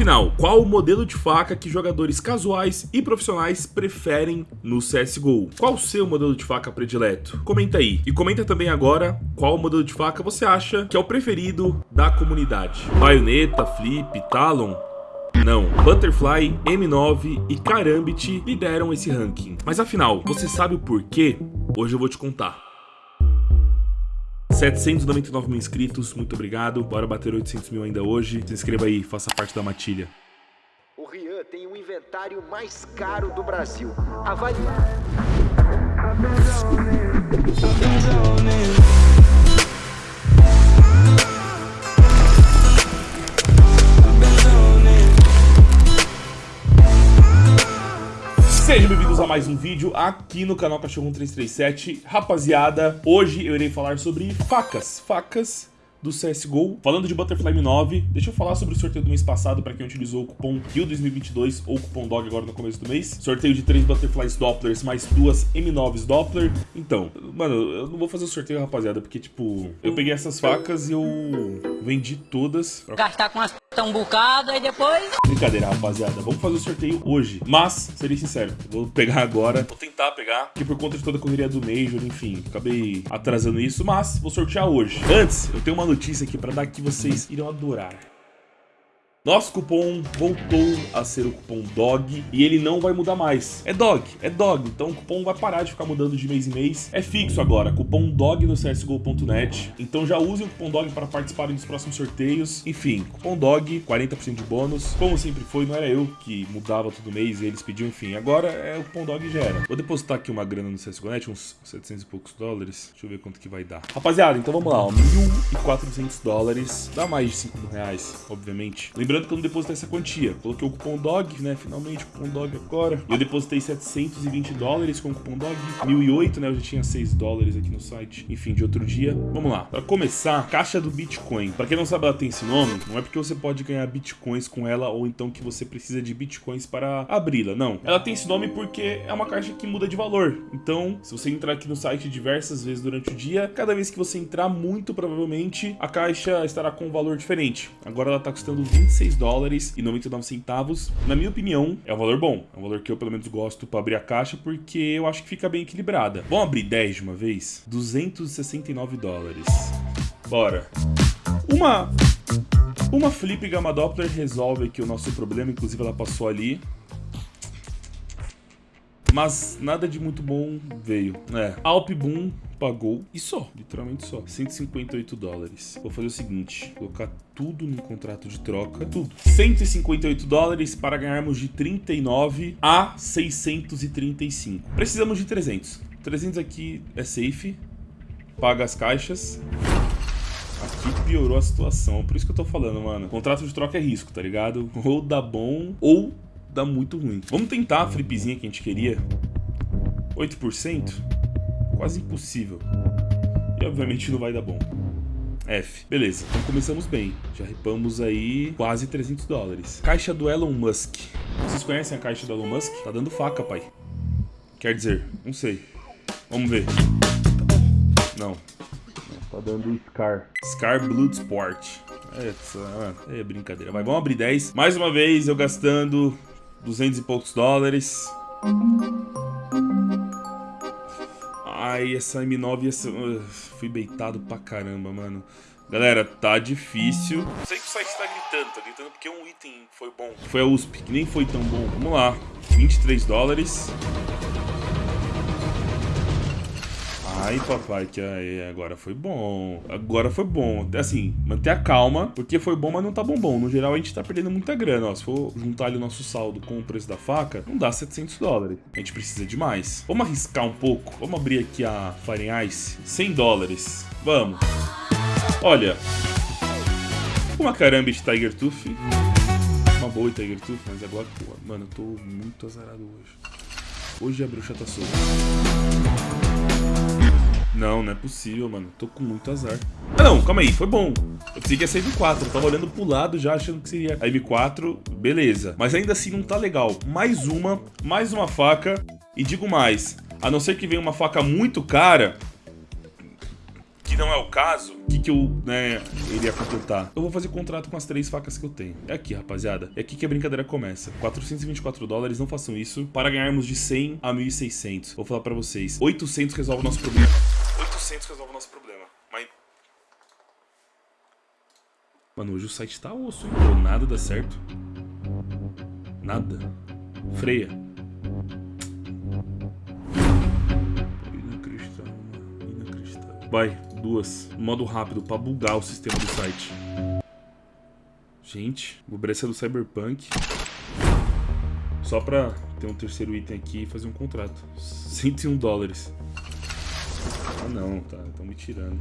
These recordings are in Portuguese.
Afinal, qual o modelo de faca que jogadores casuais e profissionais preferem no CSGO? Qual o seu modelo de faca predileto? Comenta aí. E comenta também agora qual modelo de faca você acha que é o preferido da comunidade. Baioneta, Flip, Talon? Não, Butterfly, M9 e Karambit lideram esse ranking. Mas afinal, você sabe o porquê? Hoje eu vou te contar. 799 mil inscritos, muito obrigado. Bora bater 800 mil ainda hoje. Se inscreva aí, faça parte da matilha. O Rian tem o inventário mais caro do Brasil. Avalie... Sejam bem-vindos a mais um vídeo aqui no canal Cachorro 1337. Rapaziada, hoje eu irei falar sobre facas. Facas do CSGO. Falando de Butterfly M9, deixa eu falar sobre o sorteio do mês passado para quem utilizou o cupom RIO 2022 ou cupom DOG agora no começo do mês. Sorteio de 3 Butterflies Dopplers mais duas M9s Doppler. Então, mano, eu não vou fazer o sorteio, rapaziada, porque, tipo, eu peguei essas facas e eu vendi todas. Pra... Gastar com as p... um bocado e depois... Brincadeira, rapaziada. Vamos fazer o sorteio hoje. Mas, serei sincero, vou pegar agora. Vou tentar pegar, porque por conta de toda a correria do Major, enfim, acabei atrasando isso, mas vou sortear hoje. Antes, eu tenho uma notícia aqui para dar que vocês irão adorar. Nosso cupom voltou a ser o cupom DOG e ele não vai mudar mais. É DOG, é DOG, então o cupom vai parar de ficar mudando de mês em mês. É fixo agora, cupom DOG no csgo.net. Então já usem o cupom DOG para participarem dos próximos sorteios. Enfim, cupom DOG, 40% de bônus. Como sempre foi, não era eu que mudava todo mês e eles pediam, enfim. Agora é o cupom DOG já era. Vou depositar aqui uma grana no CSGO.net, uns 700 e poucos dólares. Deixa eu ver quanto que vai dar. Rapaziada, então vamos lá, ó, 1.400 dólares. Dá mais de 5 mil reais, obviamente. Lembrando que eu não depositei essa quantia. Coloquei o cupom DOG, né? Finalmente, cupom DOG agora. Eu depositei 720 dólares com o cupom DOG. 1008, né? Eu já tinha 6 dólares aqui no site. Enfim, de outro dia. Vamos lá. Para começar, caixa do Bitcoin. Para quem não sabe, ela tem esse nome. Não é porque você pode ganhar Bitcoins com ela ou então que você precisa de Bitcoins para abri-la. Não. Ela tem esse nome porque é uma caixa que muda de valor. Então, se você entrar aqui no site diversas vezes durante o dia, cada vez que você entrar, muito provavelmente a caixa estará com um valor diferente. Agora ela está custando 26 26 dólares e 99 centavos. Na minha opinião, é um valor bom. É um valor que eu pelo menos gosto para abrir a caixa porque eu acho que fica bem equilibrada. Vamos abrir 10 de uma vez? 269 dólares. Bora. Uma... Uma Flip Gamma Doppler resolve aqui o nosso problema, inclusive ela passou ali. Mas nada de muito bom veio. É, Alp Boom pagou e só, literalmente só, 158 dólares. Vou fazer o seguinte, colocar tudo no contrato de troca, tudo. 158 dólares para ganharmos de 39 a 635. Precisamos de 300. 300 aqui é safe, paga as caixas. Aqui piorou a situação, por isso que eu tô falando, mano. Contrato de troca é risco, tá ligado? Ou dá bom, ou dá muito ruim. Vamos tentar a flipzinha que a gente queria. 8%? Quase impossível. E obviamente não vai dar bom. F. Beleza, então começamos bem. Já ripamos aí quase 300 dólares. Caixa do Elon Musk. Vocês conhecem a caixa do Elon Musk? Tá dando faca, pai. Quer dizer, não sei. Vamos ver. Não. Tá dando Scar. Scar Blood Sport. É, é brincadeira. Vai, vamos abrir 10. Mais uma vez, eu gastando 200 e poucos dólares. Ai, essa M9 essa... Uh, fui beitado pra caramba, mano. Galera, tá difícil. Sei que o site tá gritando, tá gritando porque um item foi bom. Foi a USP, que nem foi tão bom. Vamos lá. 23 dólares. Ai, papai, que aí, agora foi bom. Agora foi bom. Assim, manter a calma, porque foi bom, mas não tá bom bom. No geral, a gente tá perdendo muita grana, ó. Se for juntar ali o nosso saldo com o preço da faca, não dá 700 dólares. A gente precisa de mais. Vamos arriscar um pouco. Vamos abrir aqui a Fire Ice. 100 dólares. Vamos. Olha. Uma caramba de Tiger Tooth. Uma boa Tiger Tooth, mas agora, pô, mano, eu tô muito azarado hoje. Hoje a bruxa tá solta. Não, não é possível, mano. Tô com muito azar. Ah, não, calma aí, foi bom. Eu pensei que ia ser M4, eu tava olhando pro lado já achando que seria a M4, beleza. Mas ainda assim não tá legal. Mais uma, mais uma faca. E digo mais, a não ser que venha uma faca muito cara, não é o caso, o que, que eu, né, iria completar? Eu vou fazer contrato com as três facas que eu tenho. É aqui, rapaziada. É aqui que a brincadeira começa. 424 dólares, não façam isso. Para ganharmos de 100 a 1.600. Vou falar pra vocês. 800 resolve o nosso problema. 800 resolve o nosso problema. Mas... Mano, hoje o site tá osso, hein? Pô, nada dá certo. Nada. Freia. Inacreditável, mano. Inacreditável. Vai, duas. Modo rápido pra bugar o sistema do site. Gente, vou essa do Cyberpunk. Só pra ter um terceiro item aqui e fazer um contrato. 101 dólares. Ah não, tá. Estão me tirando.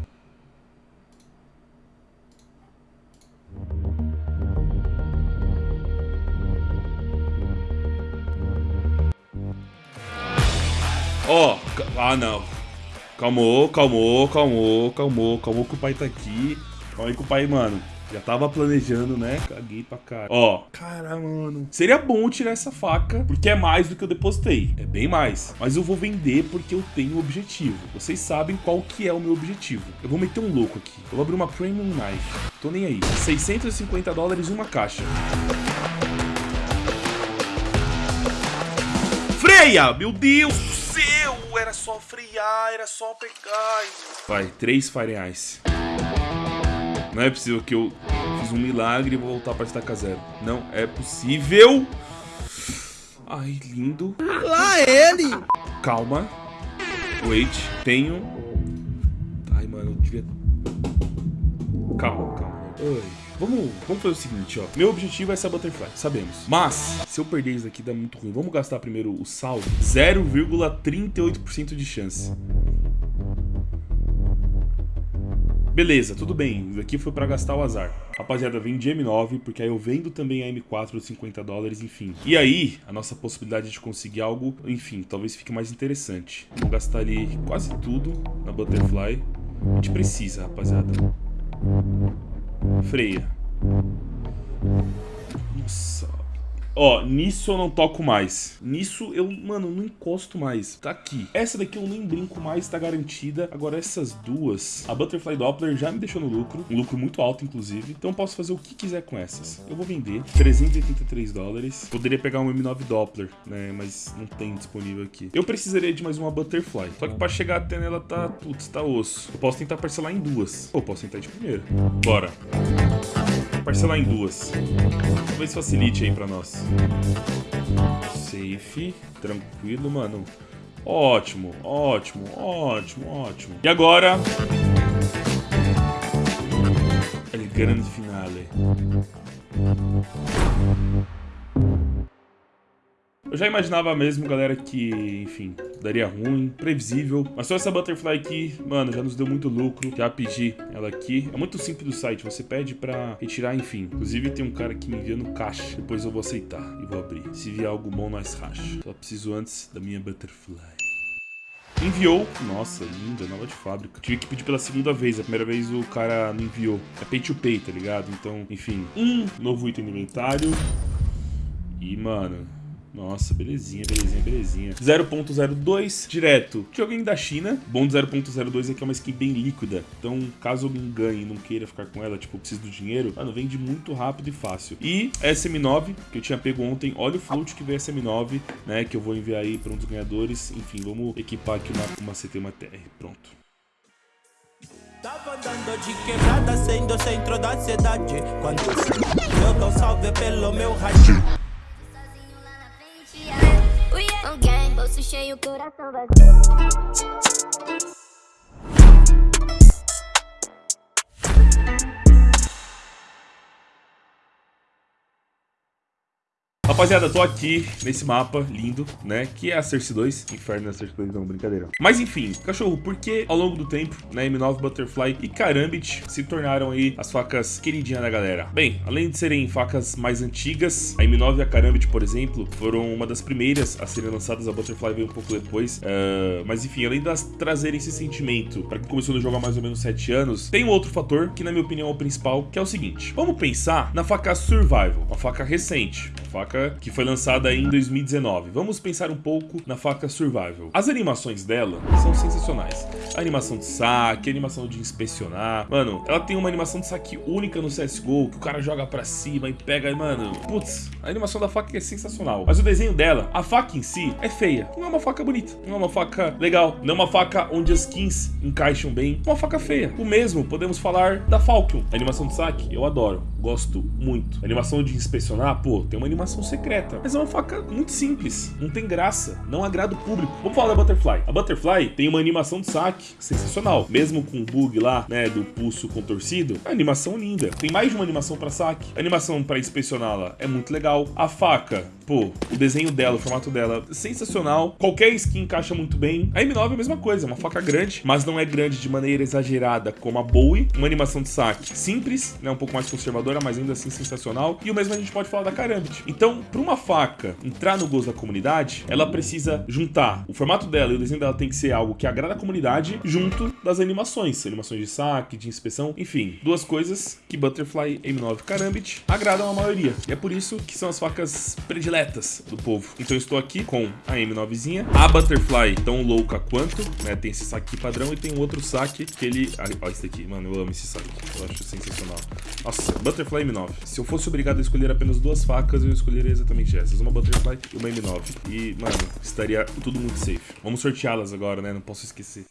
Ó, oh, ah não. Calmou, calmou, calmou, calmou, calmou que o pai tá aqui. Calma aí que o pai, mano. Já tava planejando, né? Caguei pra cara. Ó, cara, mano. Seria bom tirar essa faca, porque é mais do que eu depositei. É bem mais. Mas eu vou vender porque eu tenho um objetivo. Vocês sabem qual que é o meu objetivo. Eu vou meter um louco aqui. Eu vou abrir uma Premium Knife. Tô nem aí. 650 dólares uma caixa. Freia! Meu Deus do céu! Era só frear, era só pegar. Vai, três Fire Ice. Não é possível que eu fiz um milagre e vou voltar para estaca zero. Não é possível. Ai, lindo. Lá ele! Calma. Wait. Tenho... Ai, mano, eu devia... Calma, calma. Ai. Vamos, vamos fazer o seguinte, ó. Meu objetivo é ser Butterfly, sabemos. Mas, se eu perder isso aqui, dá muito ruim. Vamos gastar primeiro o saldo. 0,38% de chance. Beleza, tudo bem. Isso aqui foi pra gastar o azar. Rapaziada, vendi M9, porque aí eu vendo também a M4 de 50 dólares, enfim. E aí, a nossa possibilidade de conseguir algo, enfim, talvez fique mais interessante. Vamos gastar ali quase tudo na Butterfly. A gente precisa, rapaziada. Freia. Nossa. Ó, nisso eu não toco mais. Nisso eu, mano, não encosto mais. Tá aqui. Essa daqui eu nem brinco mais, tá garantida. Agora essas duas, a Butterfly Doppler já me deixou no lucro. Um lucro muito alto, inclusive. Então eu posso fazer o que quiser com essas. Eu vou vender 383 dólares. Poderia pegar um M9 Doppler, né? Mas não tem disponível aqui. Eu precisaria de mais uma Butterfly. Só que pra chegar até nela tá, putz, tá osso. Eu posso tentar parcelar em duas. Ou posso tentar de primeira. Bora parcelar em duas. Talvez facilite aí pra nós. Safe. Tranquilo, mano. Ótimo, ótimo, ótimo, ótimo. E agora... El grande finale. Eu já imaginava mesmo, galera, que, enfim, daria ruim, previsível. Mas só essa Butterfly aqui, mano, já nos deu muito lucro. Já pedi ela aqui. É muito simples do site, você pede pra retirar, enfim. Inclusive tem um cara que me envia no caixa. Depois eu vou aceitar e vou abrir. Se vier algo bom, nós racha. Só preciso antes da minha Butterfly. Enviou. Nossa, linda, nova de fábrica. Tive que pedir pela segunda vez. A primeira vez o cara não enviou. É pay to pay, tá ligado? Então, enfim. Um novo item no inventário. E, mano, nossa, belezinha, belezinha, belezinha. 0.02 direto. Joguinho da China. Bom do 0.02 é que é uma skin bem líquida. Então, caso me engane e não queira ficar com ela, tipo, preciso do dinheiro, mano, vende muito rápido e fácil. E SM9, que eu tinha pego ontem. Olha o float que veio SM9, né? Que eu vou enviar aí para um dos ganhadores. Enfim, vamos equipar aqui uma, uma CT, uma TR. Pronto. Tava andando de quebrada, sendo centro da cidade Quando eu dou salve pelo meu rádio bolso cheio, coração vazio. Rapaziada, tô aqui nesse mapa lindo, né? Que é a Cersei 2. Inferno na Cersei 2, não, brincadeira. Mas enfim, cachorro, por que ao longo do tempo, né, M9 Butterfly e Karambit se tornaram aí as facas queridinhas da galera? Bem, além de serem facas mais antigas, a M9 e a Karambit, por exemplo, foram uma das primeiras a serem lançadas, a Butterfly veio um pouco depois. Uh, mas enfim, além de trazerem esse sentimento para quem começou no jogo há mais ou menos 7 anos, tem um outro fator que na minha opinião é o principal, que é o seguinte. Vamos pensar na faca Survival, uma faca recente, faca que foi lançada em 2019. Vamos pensar um pouco na faca Survival. As animações dela são sensacionais. A animação de saque, a animação de inspecionar. Mano, ela tem uma animação de saque única no CSGO, que o cara joga pra cima e pega, mano. Putz, a animação da faca é sensacional. Mas o desenho dela, a faca em si, é feia. Não é uma faca bonita, não é uma faca legal, não é uma faca onde as skins encaixam bem. Uma faca feia. O mesmo podemos falar da Falcon. A animação de saque, eu adoro. Gosto muito. A animação de inspecionar, pô, tem uma animação secreta. Mas é uma faca muito simples. Não tem graça. Não agrada o público. Vamos falar da Butterfly. A Butterfly tem uma animação de saque sensacional. Mesmo com o bug lá, né, do pulso contorcido, a animação linda. Tem mais de uma animação para saque. A animação para inspecioná-la é muito legal. A faca, pô, o desenho dela, o formato dela, sensacional. Qualquer skin encaixa muito bem. A M9 é a mesma coisa, uma faca grande, mas não é grande de maneira exagerada como a Bowie. Uma animação de saque simples, né, um pouco mais conservadora, mas ainda assim sensacional. E o mesmo a gente pode falar da Karambit. Então, para uma faca entrar no gosto da comunidade, ela precisa juntar o formato dela e o desenho dela tem que ser algo que agrada a comunidade junto das animações, animações de saque, de inspeção, enfim, duas coisas que Butterfly M9 Karambit agradam a maioria. E é por isso que são as facas prediletas do povo. Então estou aqui com a M9zinha, a Butterfly tão louca quanto, né, tem esse saque padrão e tem um outro saque que ele... Olha esse daqui, mano, eu amo esse saque, eu acho sensacional. Nossa, Butterfly M9. Se eu fosse obrigado a escolher apenas duas facas, eu escolheria exatamente essas, uma Butterfly e uma M9. E, mano, estaria tudo muito safe. Vamos sorteá-las agora, né, não posso esquecer.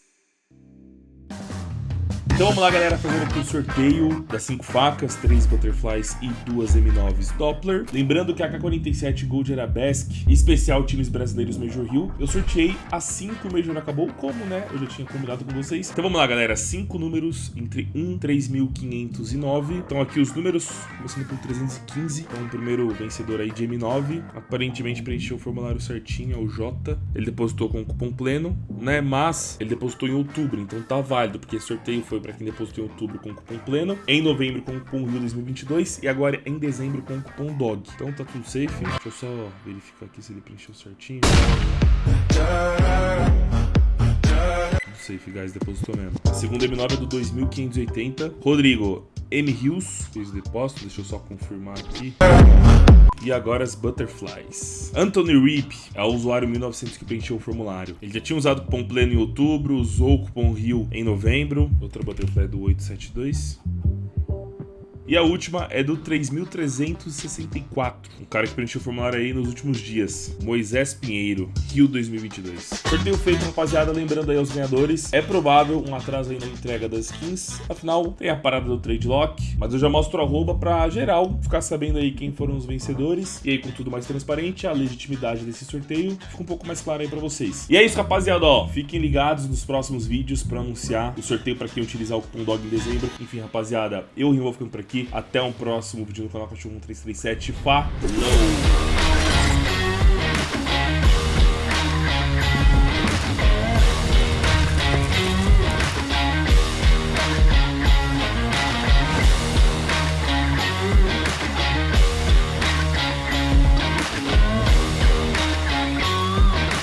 Então vamos lá, galera, fazendo aqui o sorteio das 5 facas, 3 Butterflies e 2 M9s Doppler. Lembrando que a AK-47 Gold Arabesque, especial times brasileiros Major Hill, eu sorteei as 5 Major acabou, como, né, eu já tinha combinado com vocês. Então vamos lá, galera, 5 números entre 1 3.509. Então aqui os números, começando com 315. Então o primeiro vencedor aí de M9, aparentemente preencheu o formulário certinho, é o J. Ele depositou com cupom pleno, né, mas ele depositou em outubro, então tá válido, porque sorteio foi para quem depositou em outubro com cupom pleno, em novembro com cupom Rio 2022 e agora em dezembro com cupom DOG. Então tá tudo safe. Deixa eu só verificar aqui se ele preencheu certinho. Safe, guys, depositou mesmo. A segunda M9 é do 2580. Rodrigo M. Rios fez depósito, deixa eu só confirmar aqui. E agora as Butterflies. Anthony Reap é o usuário 1900 que preencheu o formulário. Ele já tinha usado o cupom pleno em outubro, usou o cupom Rio em novembro. Outra Butterfly do 872. E a última é do 3.364. Um cara que preencheu o formulário aí nos últimos dias. Moisés Pinheiro, Rio 2022. Sorteio feito, rapaziada. Lembrando aí aos ganhadores. É provável um atraso aí na entrega das skins. Afinal, tem a parada do trade lock. Mas eu já mostro arroba pra geral ficar sabendo aí quem foram os vencedores. E aí, com tudo mais transparente, a legitimidade desse sorteio fica um pouco mais clara aí pra vocês. E é isso, rapaziada. Ó, fiquem ligados nos próximos vídeos pra anunciar o sorteio pra quem utilizar o cupom DOG em dezembro. Enfim, rapaziada, eu e o vou ficando por aqui. Até um próximo vídeo no canal Cachorro 1337. Falou!